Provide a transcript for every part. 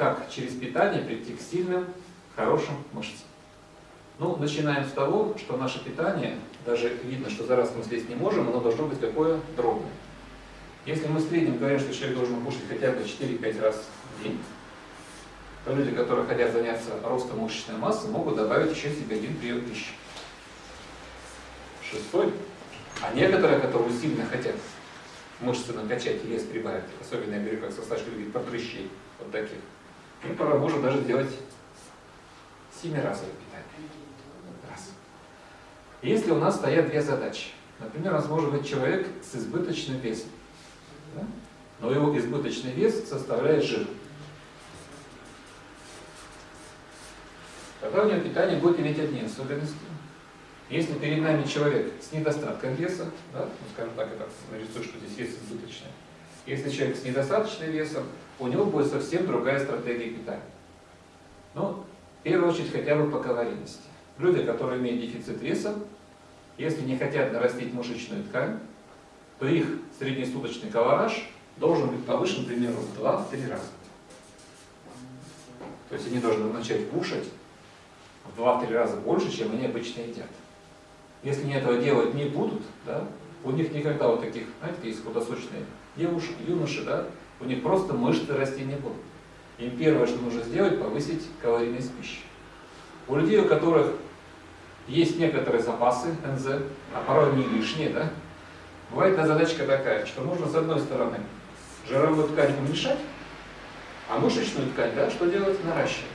как через питание прийти к сильным, хорошим мышцам. Ну, начинаем с того, что наше питание, даже видно, что за раз мы съесть не можем, оно должно быть какое? Дробное. Если мы в среднем говорим, что человек должен кушать хотя бы 4-5 раз в день, то люди, которые хотят заняться ростом мышечной массы, могут добавить еще себе один прием пищи. Шестой. А некоторые, которые сильно хотят мышцы накачать и вес прибавить, особенно, я говорю, как Сосач любит, подрыщей, вот таких, пора можно даже сделать семиразовое питание. Раз. Если у нас стоят две задачи, например, у нас может быть человек с избыточным весом, да? но его избыточный вес составляет жир. Тогда у него питание будет иметь одни особенности. Если перед нами человек с недостатком веса, да, ну, скажем так, это нарисую, что здесь вес избыточный. Если человек с недостаточным весом, у него будет совсем другая стратегия питания. Ну, в первую очередь хотя бы по калорийности. Люди, которые имеют дефицит веса, если не хотят нарастить мышечную ткань, то их среднесуточный колораж должен быть повышен примерно в 2-3 раза. То есть они должны начать кушать в 2-3 раза больше, чем они обычно едят. Если они этого делать не будут, да, у них никогда вот таких, знаете, есть худосочные девушки, юноши, да, у них просто мышцы расти не будут. Им первое, что нужно сделать, повысить калорийность пищи. У людей, у которых есть некоторые запасы НЗ, а порой не лишние, да, бывает эта задачка такая, что нужно с одной стороны жировую ткань уменьшать, а мышечную ткань, да, что делать? Наращивать.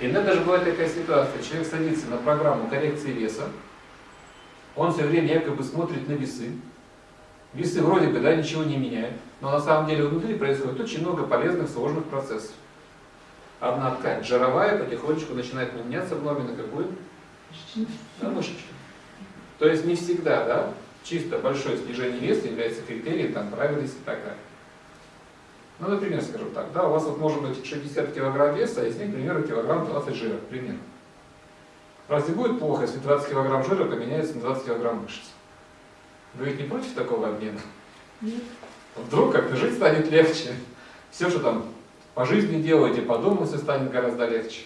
Иногда даже бывает такая ситуация, человек садится на программу коррекции веса, он все время якобы смотрит на весы. Весы вроде бы да, ничего не меняют, но на самом деле внутри происходит очень много полезных сложных процессов. Одна ткань жировая потихонечку начинает меняться в норме на какую? На мышечную. То есть не всегда, да, чисто большое снижение веса является критерием там, правильности такая. Ну, например, скажу так, да, у вас вот может быть 60 килограмм веса, а из них, примерно, килограмм 20 жира, примерно. Разве будет плохо, если 20 килограмм жира поменяется на 20 килограмм мышц? Вы ведь не против такого обмена? Нет. Вдруг как-то жить станет легче. Все, что там по жизни делаете, по дому все станет гораздо легче.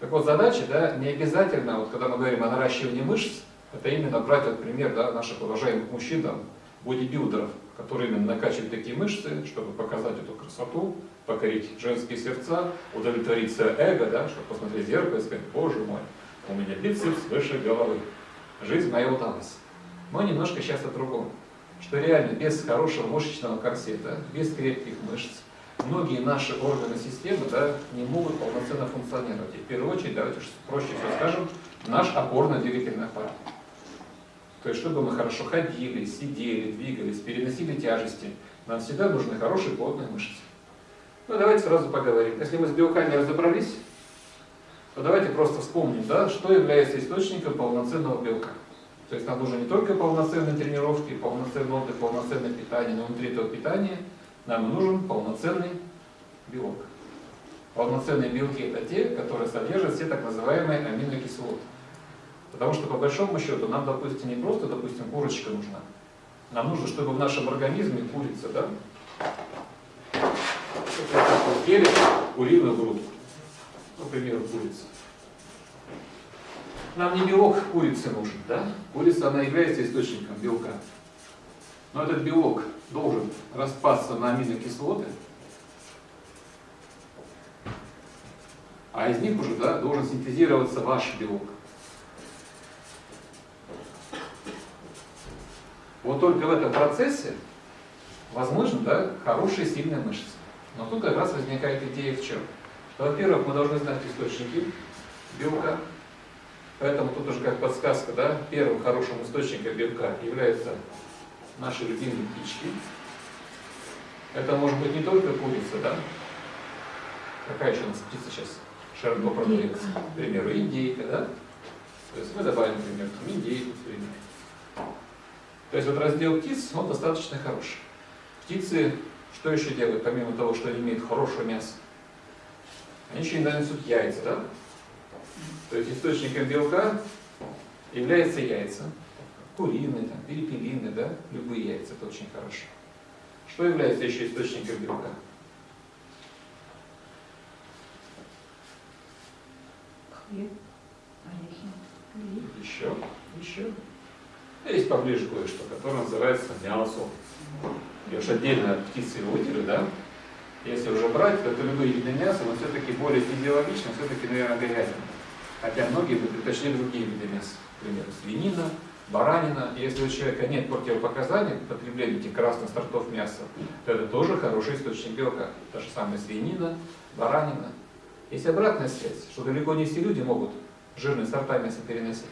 Так вот, задача, да, не обязательно, вот когда мы говорим о наращивании мышц, это именно брать вот пример да, наших уважаемых мужчин, там, бодибилдеров, которые именно накачивают такие мышцы, чтобы показать эту красоту, покорить женские сердца, удовлетворить свое эго, да, чтобы посмотреть в зеркало и сказать, боже мой, у меня бицепс выше головы. Жизнь моя удалась. Но немножко сейчас о другом. Что реально без хорошего мышечного корсета, без крепких мышц, многие наши органы системы да, не могут полноценно функционировать. И в первую очередь, давайте проще все скажем, наш опорно-двигательный аппарат. То есть, чтобы мы хорошо ходили, сидели, двигались, переносили тяжести, нам всегда нужны хорошие плотные мышцы. Ну, давайте сразу поговорим. Если мы с белками разобрались, то давайте просто вспомним, да, что является источником полноценного белка. То есть нам нужны не только полноценные тренировки, полноценный отдых, полноценное питание, но внутри этого питания нам нужен полноценный белок. Полноценные белки это те, которые содержат все так называемые аминокислоты. Потому что по большому счету нам, допустим, не просто, допустим, курочка нужна. Нам нужно, чтобы в нашем организме курица, да, ели куриную грудку. Например, курица. Нам не белок курицы нужен, да? Курица, она является источником белка. Но этот белок должен распасться на аминокислоты, а из них уже да, должен синтезироваться ваш белок. Вот только в этом процессе возможно да, хорошие сильные мышцы. Но тут как раз возникает идея в чем? Во-первых, мы должны знать источники белка, поэтому тут уже как подсказка, да, первым хорошим источником белка являются наши любимые птички. Это может быть не только курица, да? Какая еще у нас птица сейчас широко продается? К примеру, индейка, да? То есть мы добавим, например, там, индейку, например. То есть вот раздел птиц, он достаточно хороший. Птицы что еще делают, помимо того, что они имеют хорошее мясо? Они еще иногда несут яйца, да? То есть источником белка являются яйца. Куриные, там, перепелиные, да? Любые яйца, это очень хорошо. Что является еще источником белка? Хлеб, орехи. Еще, еще. Есть поближе кое-что, которое называется мясо. Я уж отдельно от птицы выделю, да? Если уже брать, то это любые виды мяса, но все-таки более физиологично, все-таки, наверное, говядина. Хотя многие бы предпочли другие виды мяса. Например, свинина, баранина. И если у человека нет противопоказаний к потреблению этих красных сортов мяса, то это тоже хороший источник белка. Та же самая свинина, баранина. Есть обратная связь, что далеко не все люди могут жирные сорта мяса переносить.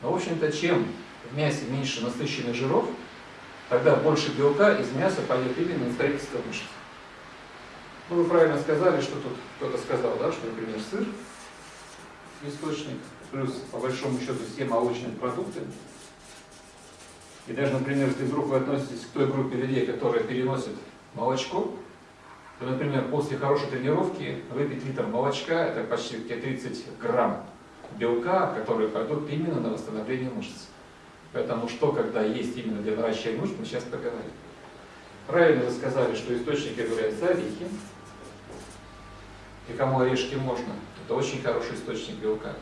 Но, в общем-то, чем в мясе меньше насыщенных жиров, тогда больше белка из мяса пойдет именно на строительство мышц. Ну, вы правильно сказали, что тут кто-то сказал, да, что, например, сыр источник, плюс, по большому счету, все молочные продукты. И даже, например, если вдруг вы относитесь к той группе людей, которая переносит молочко, то, например, после хорошей тренировки выпить литр молочка, это почти 30 грамм белка, которые пойдут именно на восстановление мышц. Поэтому что, когда есть именно для наращивания мышц, мы сейчас поговорим. Правильно вы сказали, что источники являются орехи. И кому орешки можно, это очень хороший источник белка.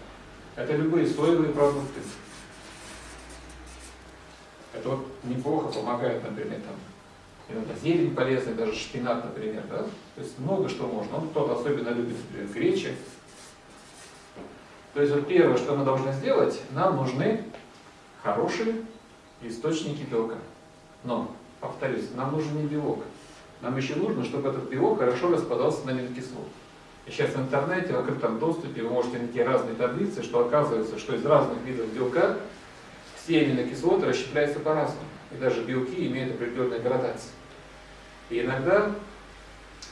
Это любые соевые продукты. Это вот неплохо помогает, например, там, иногда зелень полезная, даже шпинат, например, да? То есть много что можно. Он кто-то особенно любит, например, гречи. То есть вот первое, что мы должны сделать, нам нужны хорошие источники белка. Но, повторюсь, нам нужен не белок. Нам еще нужно, чтобы этот белок хорошо распадался на аминокислоты. Сейчас в интернете, в открытом доступе вы можете найти разные таблицы, что оказывается, что из разных видов белка все аминокислоты расщепляются по-разному. И даже белки имеют определенные градации. И иногда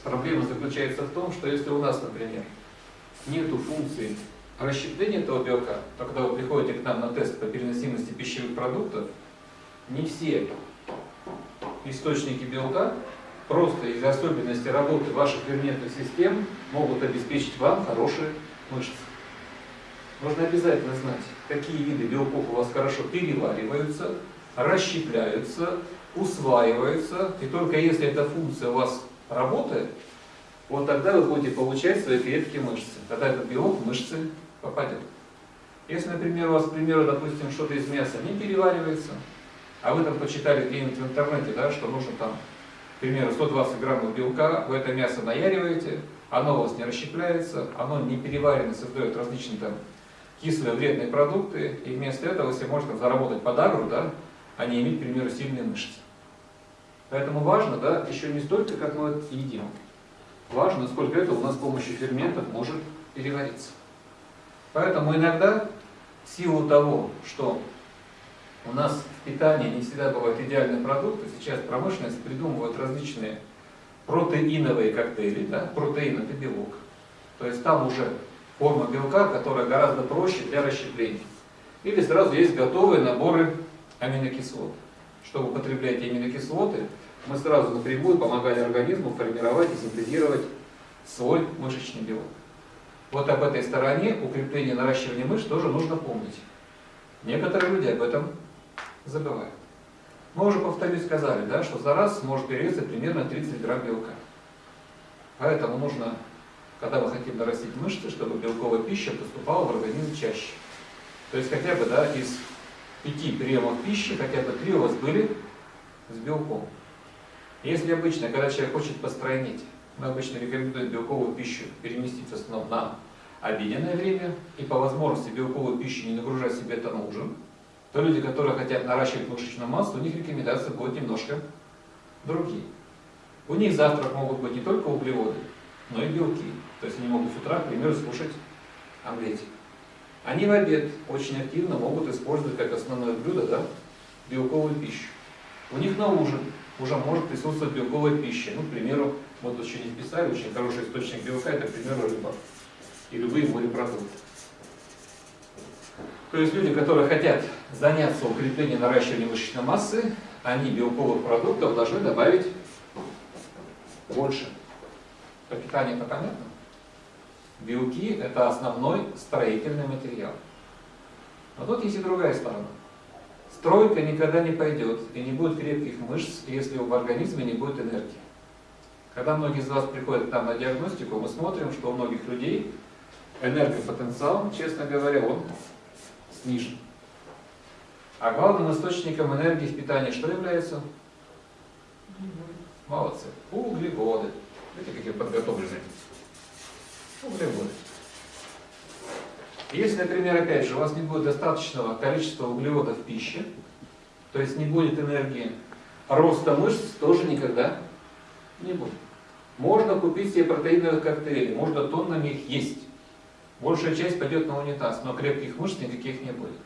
проблема заключается в том, что если у нас, например, нету функции расщепления этого белка, то когда вы приходите к нам на тест по переносимости пищевых продуктов, не все источники белка просто из-за особенностей работы ваших ферментных систем могут обеспечить вам хорошие мышцы. Нужно обязательно знать, какие виды белков у вас хорошо перевариваются, расщепляются, усваиваются, и только если эта функция у вас работает, вот тогда вы будете получать свои клетки мышцы. Тогда этот белок в мышцы попадет. Если, например, у вас, к примеру, допустим, что-то из мяса не переваривается, а вы там почитали где-нибудь в интернете, да, что нужно там к примеру, 120 граммов белка, вы это мясо наяриваете, оно у вас не расщепляется, оно не переварено, создает различные там кислые вредные продукты, и вместо этого себе можете заработать подагру, да, а не иметь, к примеру, сильные мышцы. Поэтому важно, да, еще не столько, как мы едим, важно, сколько это у нас с помощью ферментов может перевариться. Поэтому иногда, в силу того, что у нас питании не всегда бывают идеальные продукты. Сейчас промышленность придумывает различные протеиновые коктейли. Да? Протеин это белок. То есть там уже форма белка, которая гораздо проще для расщепления. Или сразу есть готовые наборы аминокислот. Чтобы употреблять аминокислоты, мы сразу напрямую помогали организму формировать и синтезировать свой мышечный белок. Вот об этой стороне укрепления наращивания мышц тоже нужно помнить. Некоторые люди об этом забываем. Мы уже, повторюсь, сказали, да, что за раз может перевесить примерно 30 грамм белка. Поэтому нужно, когда мы хотим нарастить мышцы, чтобы белковая пища поступала в организм чаще. То есть хотя бы да, из пяти приемов пищи, хотя бы три у вас были с белком. Если обычно, когда человек хочет постройнить, мы обычно рекомендуем белковую пищу переместить в основном на обеденное время и по возможности белковую пищу не нагружать себе это на ужин, то люди, которые хотят наращивать мышечную массу, у них рекомендации будут немножко другие. У них завтрак могут быть не только углеводы, но и белки. То есть они могут с утра, к примеру, слушать омлетик. Они в обед очень активно могут использовать как основное блюдо да, белковую пищу. У них на ужин уже может присутствовать белковая пища. Ну, к примеру, вот еще не вписали, очень хороший источник белка, это, к примеру, рыба и любые морепродукты. То есть люди, которые хотят заняться укреплением наращивания мышечной массы, они белковых продуктов должны добавить больше. По питанию это понятно? Белки – это основной строительный материал. Но тут есть и другая сторона. Стройка никогда не пойдет и не будет крепких мышц, если в организме не будет энергии. Когда многие из вас приходят к нам на диагностику, мы смотрим, что у многих людей энергопотенциал, честно говоря, он снижен. А главным источником энергии в питании что является? Молодцы. Углеводы. Видите, какие подготовленные. Углеводы. Если, например, опять же, у вас не будет достаточного количества углеводов в пище, то есть не будет энергии, роста мышц тоже никогда не будет. Можно купить себе протеиновые коктейли, можно тоннами их есть. Большая часть пойдет на унитаз, но крепких мышц никаких не будет.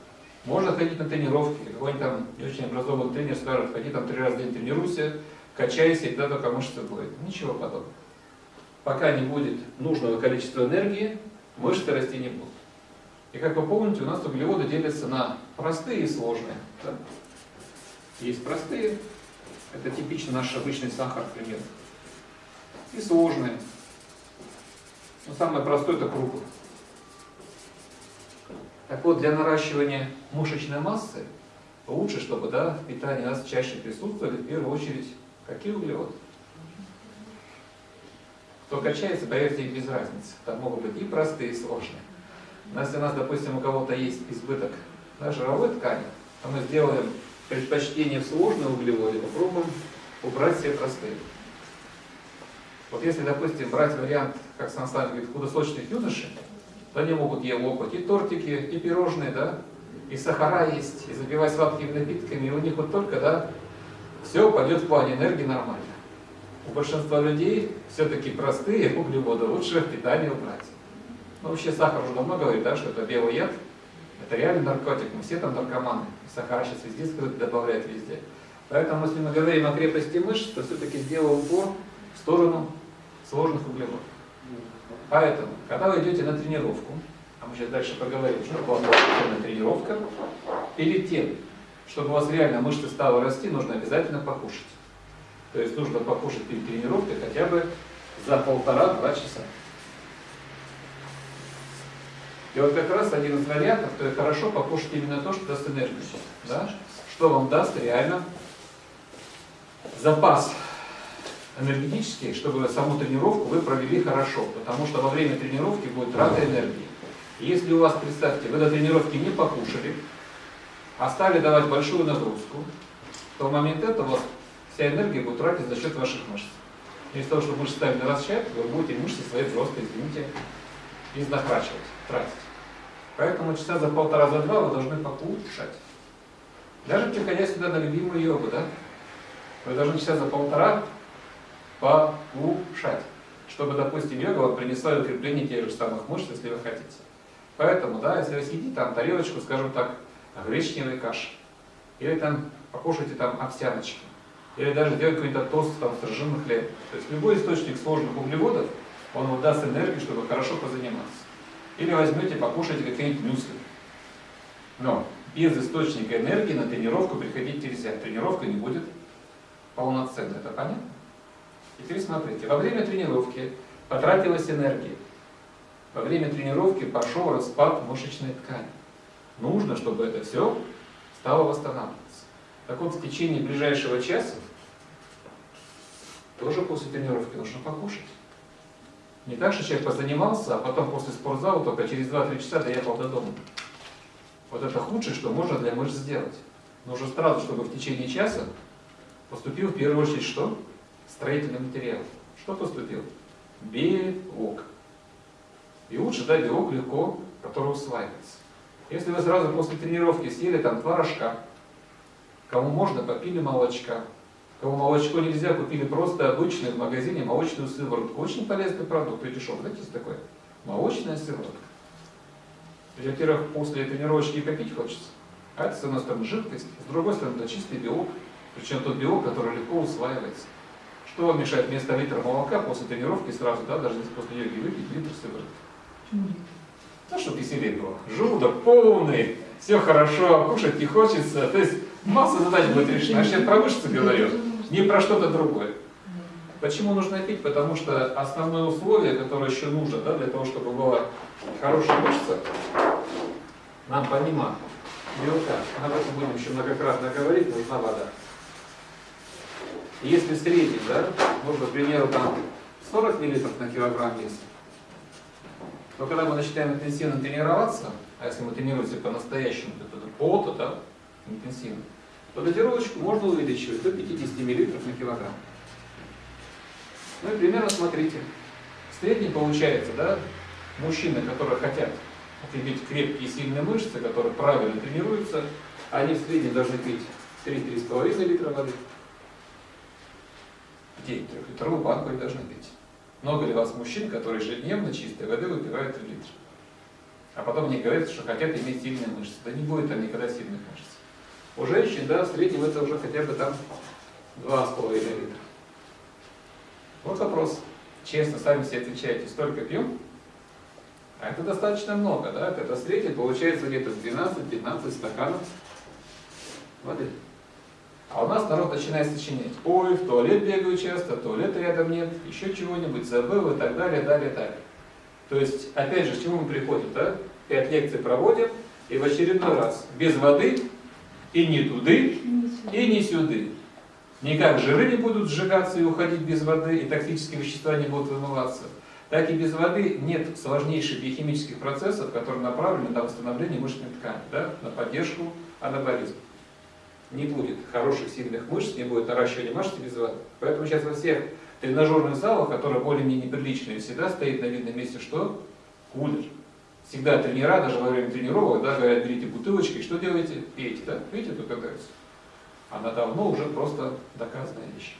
Можно ходить на тренировки, какой-нибудь там не очень образованный тренер скажет, ходи там три раза в день тренируйся, качайся, и тогда только мышцы будет. Ничего подобного. Пока не будет нужного количества энергии, мышцы расти не будут. И как вы помните, у нас углеводы делятся на простые и сложные. Да? Есть простые, это типично наш обычный сахар, к примеру. И сложные. Но самое простое это крупы. Так вот, для наращивания мышечной массы лучше, чтобы да, в питании у нас чаще присутствовали в первую очередь какие углеводы. Кто качается, поверьте, без разницы. Там могут быть и простые, и сложные. Но если у нас, допустим, у кого-то есть избыток да, жировой ткани, то мы сделаем предпочтение в сложные углеводы, попробуем убрать все простые. Вот если, допустим, брать вариант, как Сан Саныч говорит, худосочных юношей, они могут ей лопать и тортики, и пирожные, да, и сахара есть, и запивать сладкими напитками, и у них вот только, да, все пойдет в плане энергии нормально. У большинства людей все-таки простые углеводы лучше в питании убрать. Ну, вообще сахар уже давно говорит, да, что это белый яд, это реальный наркотик, мы все там наркоманы. Сахара сейчас везде добавляют везде. Поэтому, если мы говорим о крепости мышц, то все-таки сделал упор в сторону сложных углеводов. Поэтому, когда вы идете на тренировку, а мы сейчас дальше поговорим, что была полноценная тренировка, перед тем, чтобы у вас реально мышцы стали расти, нужно обязательно покушать. То есть нужно покушать перед тренировкой хотя бы за полтора-два часа. И вот как раз один из вариантов, то есть хорошо покушать именно то, что даст энергию. Да? Что вам даст реально запас энергетический, чтобы саму тренировку вы провели хорошо. Потому что во время тренировки будет трата энергии. Если у вас, представьте, вы до тренировки не покушали, а стали давать большую нагрузку, то в момент этого вся энергия будет тратиться за счет ваших мышц. Из того, что мышцы стали наращивать, вы будете мышцы свои взрослые, извините, изнахрачивать, тратить. Поэтому часа за полтора, за два вы должны покушать. Даже приходя сюда на любимую йогу, да? Вы должны часа за полтора покушать, чтобы, допустим, йога вам принесла укрепление тех же самых мышц, если вы хотите. Поэтому, да, если вы съедите там тарелочку, скажем так, гречневой каши, или там покушайте там овсяночки, или даже сделать какой-то тост там с ржаным хлебом. То есть любой источник сложных углеводов, он вам даст энергию, чтобы хорошо позаниматься. Или возьмете, покушайте какие-нибудь мюсли. Но без источника энергии на тренировку приходить нельзя. Тренировка не будет полноценной. Это понятно? Теперь смотрите. Во время тренировки потратилась энергия. Во время тренировки пошел распад мышечной ткани. Нужно, чтобы это все стало восстанавливаться. Так вот, в течение ближайшего часа, тоже после тренировки нужно покушать. Не так, что человек позанимался, а потом после спортзала только через 2-3 часа доехал до дома. Вот это худшее, что можно для мышц сделать. Нужно сразу, чтобы в течение часа поступил в первую очередь что? Строительный материал. Что поступил? Белок. Лучше дать белок легко, который усваивается. Если вы сразу после тренировки съели там творожка, кому можно, попили молочка, Кому молочко нельзя, купили просто обычную в магазине молочную сыворотку. Очень полезный продукт и дешевый. Знаете, есть такое? Молочная сыворотка. Во-первых, после тренировочки попить хочется. А это, с одной стороны, жидкость, с другой стороны, это чистый белок. Причем тот белок, который легко усваивается. Что вам мешает вместо литра молока после тренировки сразу, да, даже если после йоги выпить литр сыворотки? Ну, чтобы веселее было. Желудок полный, все хорошо, кушать не хочется. То есть масса задач будет решена. Я сейчас про мышцы говорю не про что-то другое. Почему нужно пить? Потому что основное условие, которое еще нужно да, для того, чтобы была хорошая мышца, нам помимо белка, об этом будем еще многократно говорить, нужна вода. Если средний, да, можно, к примеру, там 40 мл на килограмм веса, то когда мы начинаем интенсивно тренироваться, а если мы тренируемся по-настоящему, то это пота, да, интенсивно, то дозировочку можно увеличивать до 50 мл на килограмм. Ну и примерно смотрите. В среднем получается, да, мужчины, которые хотят иметь крепкие и сильные мышцы, которые правильно тренируются, они в среднем должны пить 3-3,5 литра воды. В день трехлитровую банку они должны пить. Много ли вас мужчин, которые ежедневно чистой воды выпивают 3 литра? А потом они говорят, что хотят иметь сильные мышцы. Да не будет там никогда сильных мышц. У женщин, да, в среднем это уже хотя бы там 2,5 литра. Вот вопрос. Честно, сами себе отвечаете, столько пьем? А это достаточно много, да? Это среднем получается где-то 12-15 стаканов воды. А у нас народ начинает сочинять. Ой, в туалет бегаю часто, туалета рядом нет, еще чего-нибудь забыл и так далее, далее, далее. То есть, опять же, к чему мы приходим, да? Пять лекций проводим, и в очередной раз без воды и не туды, и не сюды. Никак жиры не будут сжигаться и уходить без воды, и токсические вещества не будут вымываться. Так и без воды нет сложнейших биохимических процессов, которые направлены на восстановление мышечной ткани, да? на поддержку анаболизма не будет хороших, сильных мышц, не будет наращивания мышц без воды. Поэтому сейчас во всех тренажерных залах, которые более-менее неприличные, всегда стоит на видном месте что? Кулер. Всегда тренера, даже во время тренировок, да, говорят, берите бутылочки, что делаете? Пейте, да? Видите, тут катаются. Она давно уже просто доказанная вещь.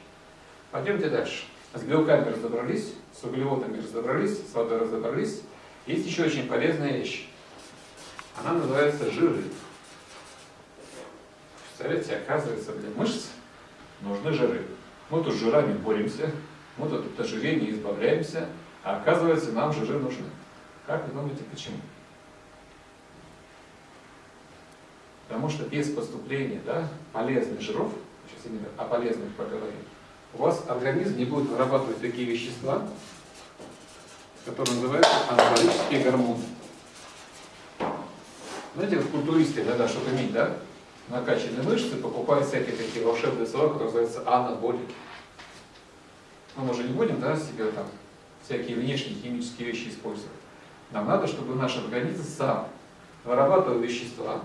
Пойдемте дальше. С белками разобрались, с углеводами разобрались, с водой разобрались. Есть еще очень полезная вещь. Она называется жиры. Представляете, оказывается, для мышц нужны жиры. Мы тут с жирами боремся, мы тут от ожирения избавляемся, а оказывается, нам жиры нужны. Как вы думаете, почему? Потому что без поступления да, полезных жиров, сейчас именно о полезных поговорим, у вас организм не будет вырабатывать такие вещества, которые называются анаболические гормоны. Знаете, вот культуристы иногда что-то иметь, да? Накачанные мышцы, покупают всякие такие волшебные слова, которые называются анаболики. Ну, мы уже не будем да, себе там всякие внешние химические вещи использовать. Нам надо, чтобы наш организм сам вырабатывал вещества,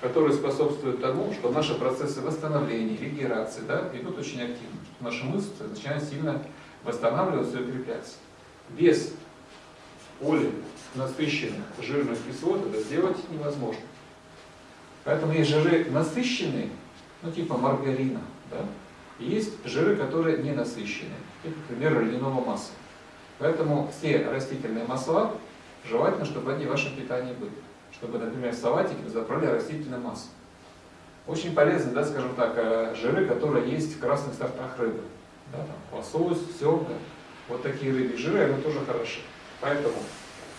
которые способствуют тому, что наши процессы восстановления, регенерации да, идут очень активно. Наши мышцы начинают сильно восстанавливаться и укрепляться. Без поли насыщенных жирных кислот это сделать невозможно. Поэтому есть жиры насыщенные, ну типа маргарина, да? и есть жиры, которые не насыщенные, типа, например, льняного масла. Поэтому все растительные масла, желательно, чтобы они в вашем питании были. Чтобы, например, в салатике вы заправляли растительное масло. Очень полезны, да, скажем так, э, жиры, которые есть в красных сортах рыбы. Да, там, лосось, семга. Вот такие рыбьи жиры, они тоже хороши. Поэтому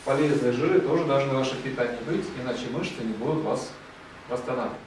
полезные жиры тоже должны в вашем питании быть, иначе мышцы не будут вас восстанавливать.